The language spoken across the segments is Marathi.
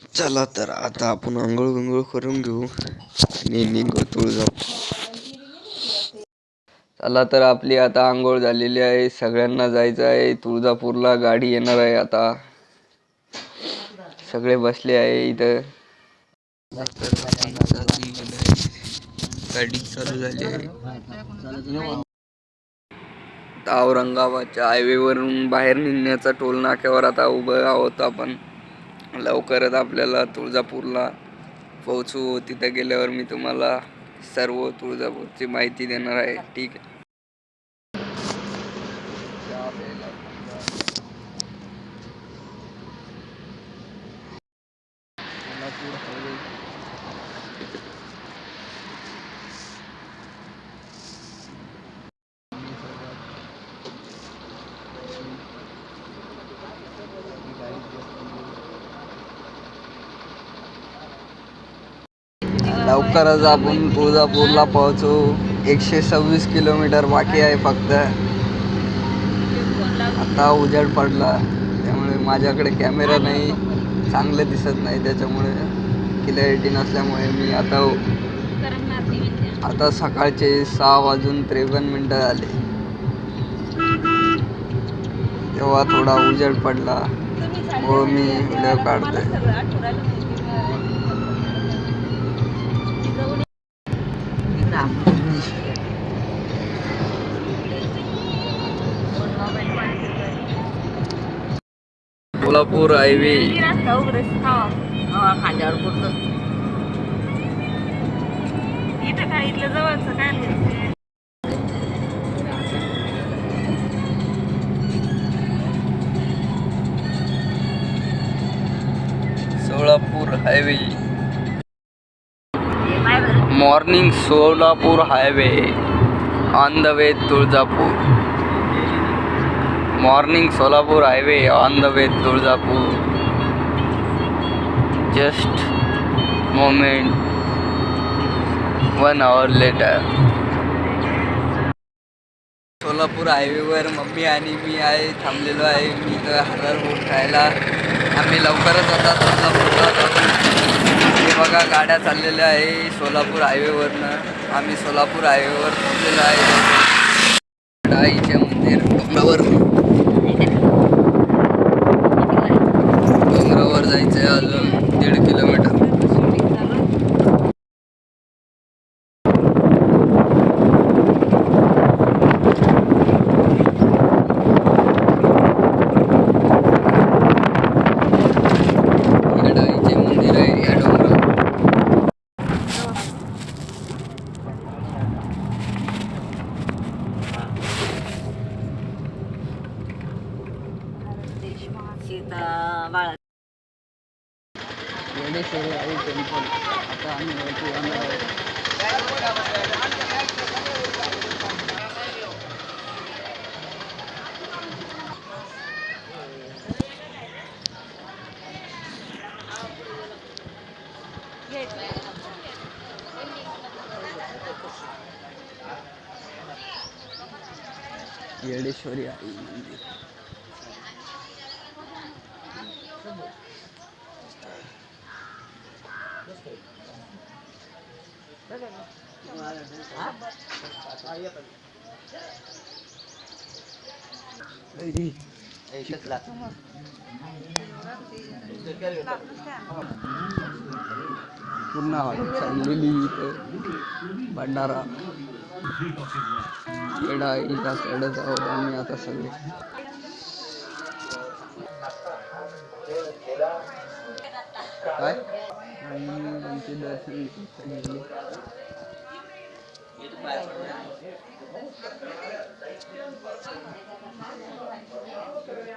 चला तर आता आपण आंघोळ बिंघोळ करून घेऊ आणि निघू तुळजापूर चला तर आपली आता आंघोळ झालेली आहे. सगळ्यांना जायचं आहे. तुळजापूरला गाडी येणार आहे आता. सगळे बसले आहे इथं. गाडी चालू झाली आहे. औरंगाबादच्या हायवेवरून बाहेर निघण्याचा टोल नाक्यावर आता उभं आहोत आपण. लवकरच आपल्याला तुळजापूरला पोहोचू. तिथं गेल्यावर मी तुम्हाला सर्व तुळजापूरची माहिती देणार आहे. ठीक आहे. लवकरच आपण तुळजापूरला पोहोचू. एकशे सव्वीस किलोमीटर बाकी आहे फक्त. आता उजेड पडला. त्यामुळे माझ्याकडे कॅमेरा नाही. चांगले दिसत नाही त्याच्यामुळे क्लॅरिटी नसल्यामुळे मी आता हो. आता सकाळचे सहा वाजून त्रेपन्न मिनटं झाले. तेव्हा थोडा उजेड पडला. व मी व्हिडिओ काढतोय. कोल्हापूर हायवे. खांद्यावर पुरतं इथं काय इथलं काय Solapur highway. Morning Solapur highway. On the way Tuljapur. Morning Solapur highway on the way Tuljapur. Just moment. One hour later Solapur हायवेवर मम्मी आणि मी आहे थांबलेलो आहे. मी तर हरर बोट खायला. आम्ही लवकरच आता सोलापूरला जाऊ. हे बघा गाड्या चाललेल्या आहे सोलापूर हायवेवरनं आम्ही सोलापूर हायवेवर थांबलेलो आहे. आईचे मंदिर. डोंगरावर जायचं आहे अजून दीड किलोमीटर इकडं आईचे मंदिर आहे या डोंगरावर सीता बाळा येडेश्वरी आई टेम्पल आता आम्ही वरती जाणार आहोत येडेश्वरी आई मंदिर पूर्ण हॉटेल चाललेली इथं भंडारा येडा इथं चढत आहोत आम्ही आता सगळे काय आणि त्यांचे दर्शन इथं घेतले. तुझ्या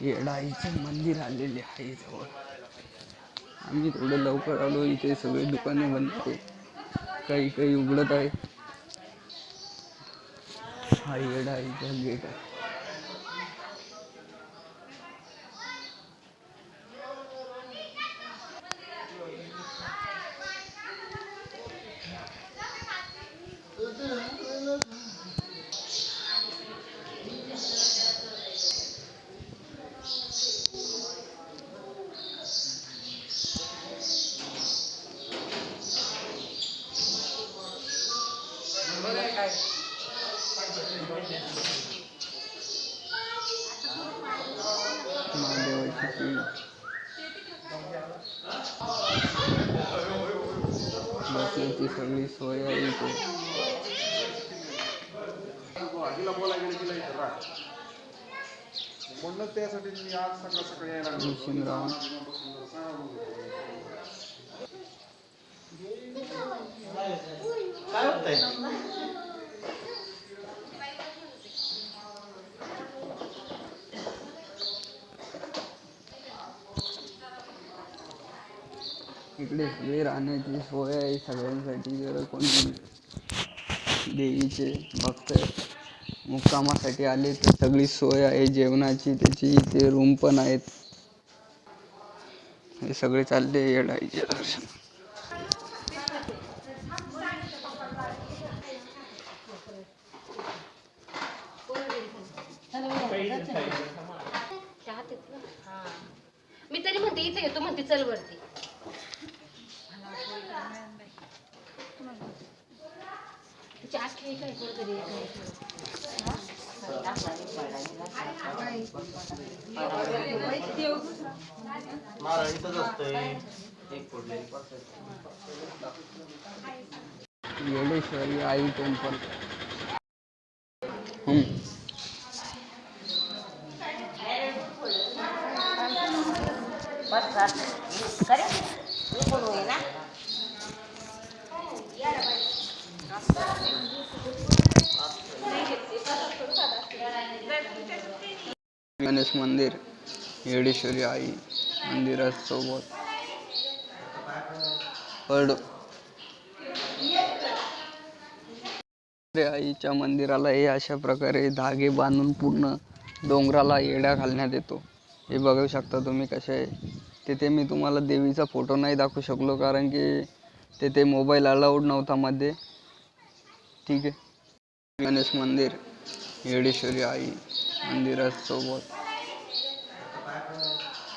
येडाईचे मंदिर आलेले आहे जवळ. आम्ही थोडं लवकर आलो इथे सगळे दुकाने बंद आहे काही काही उघडत आहे हा येडाईचा गेट आहे महादेवाची पिंड बसण्याची सगळी सोय आहे इथे म्हणूनच त्यासाठी मी आज सकाळ सकाळी यायला लागलो. भीषणराव इकडे सगळे राहण्याची सोय आहे सगळ्यांसाठी जर कोणी देवीचे भक्त मुक्कामासाठी आले तर सगळी सोय आहे जेवणाची त्याची इथे रूम पण आहेत. हे सगळे चालले येडाईचे दर्शन. मी तरी म्हणते इथे येतो म्हणते चल वरती. येडेश्वरी आई टेम्पल. हम्म. करे मी कोण होई ना गणेश मंदिर. येडेश्वरी आई मंदिरासोबत पड आईच्या मंदिराला हे अशा प्रकारे धागे बांधून पूर्ण डोंगराला येड्या घालण्यात येतो. हे बघू शकता तुम्ही कसे आहे. तिथे मी तुम्हाला देवीचा फोटो नाही दाखवू शकलो कारण की तिथे मोबाईल अलाउड नव्हता मध्ये. ठीक आहे. गणेश मंदिर येडेश्वरी आई मंदिरासोबत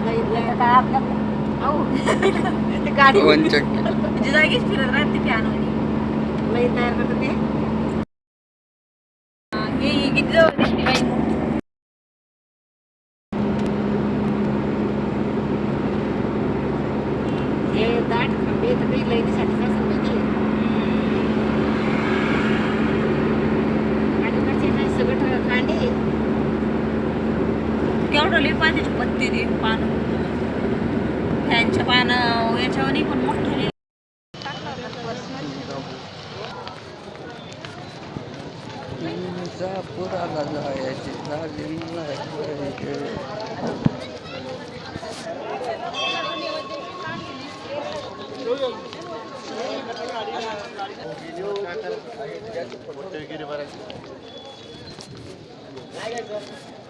लाइट तयार करतो ते गाडी जागीच फिरत राहते फॅन लई तयार करत ते. तरी लईनीसाठी कसं माहिती आणि कसे नाही सगळं कांडे? केवढं लई पाण्याची पत्ती दे पान. फॅनच्या पानं याच्यावर पण मोठं लिहि पुराला जायचे झाली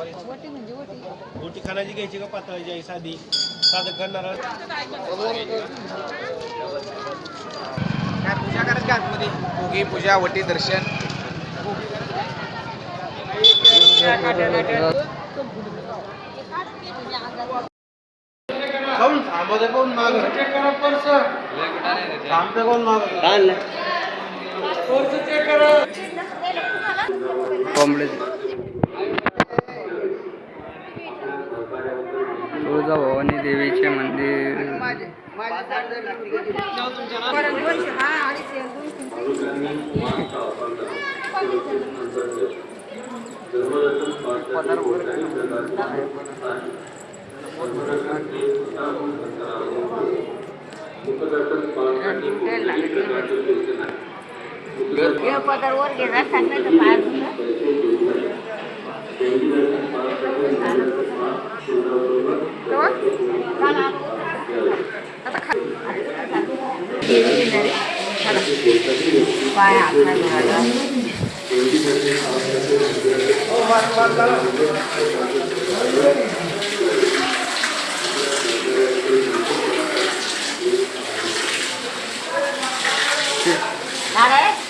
मोठी खानाची घ्यायची का पातळाची आहे साधी? साधं करणार काय पूजा करत का आतमध्ये? भोगी पूजा वटी दर्शन? काऊन थांबवते कोण माग. थांबते कोण माग. कॉम्प्लेक्स तुळजाभवानी देवीचे मंदिर. पदरवर गेला. सांगायचं पाय धुवायला.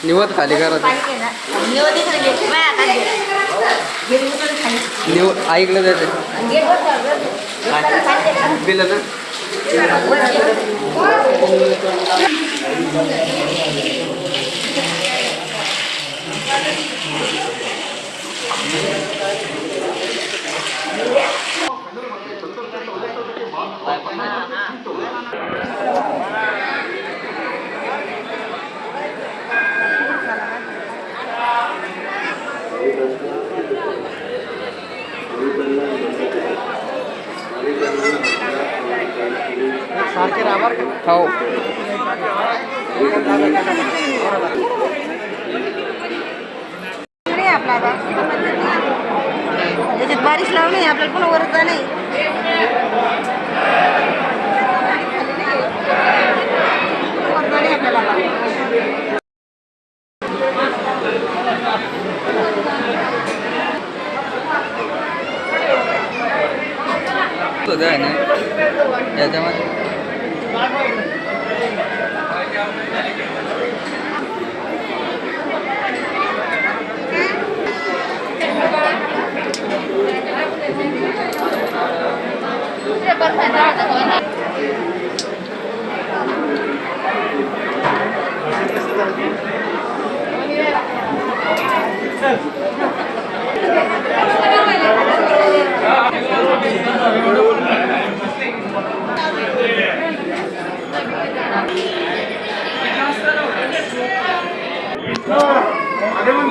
निवत खाली करा निव ऐकलं त्याचे दिलं ना? बारिश लावली नाही आपल्याला पुन्हा वरच नाही आपल्याला आहे ना అదే మనం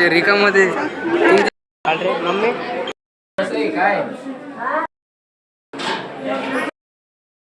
ते रिकामध्ये मम्मी.